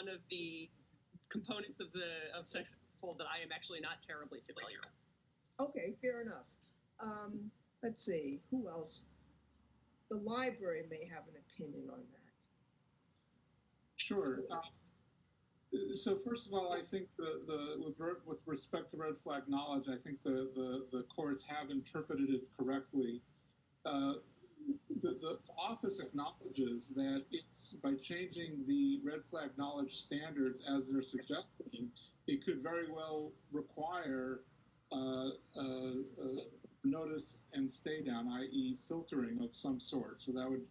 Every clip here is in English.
one of the components of the of section fold that I am actually not terribly familiar. with. Okay, fair enough. Um, let's see, who else? The library may have an opinion on that. Sure. Uh, So first of all, I think the, the, with, re- with respect to red flag knowledge, I think the, the, the courts have interpreted it correctly. Uh, The, the office acknowledges that it's, by changing the red flag knowledge standards as they're suggesting, it could very well require, uh, uh, uh, notice and stay down, i.e. filtering of some sort. So that would,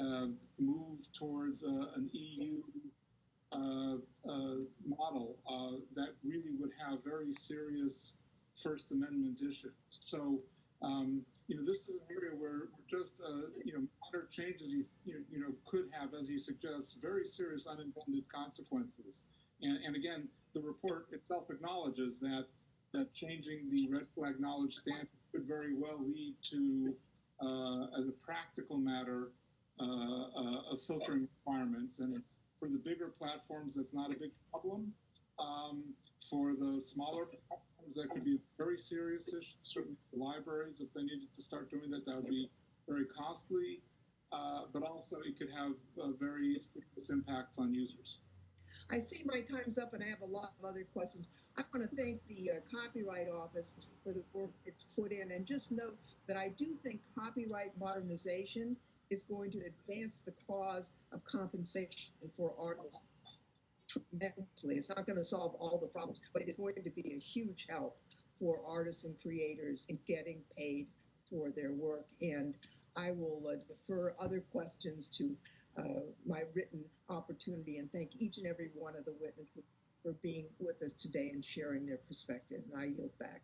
uh, move towards, uh, an EU, uh, model that really would have very serious First Amendment issues. So, um, you know, this is an area where we're just, uh, you know, changes, you, you, know, could have, as you suggest, very serious unintended consequences. And, and again, the report itself acknowledges that that changing the red flag knowledge stance could very well lead to, uh, as a practical matter, uh, uh, filtering requirements. And for the bigger platforms, that's not a big problem. Um, for the smaller platforms, that could be a very serious issue. Certainly, libraries, if they needed to start doing that, that would be very costly. Uh, but also, it could have uh, very serious impacts on users. I see my time's up and I have a lot of other questions. I want to thank the uh, Copyright Office for the work it's put in and just note that I do think copyright modernization is going to advance the cause of compensation for artists tremendously. It's not going to solve all the problems, but it is going to be a huge help for artists and creators in getting paid for their work. And I will uh, defer other questions to uh, my written opportunity and thank each and every one of the witnesses for being with us today and sharing their perspective. And I yield back.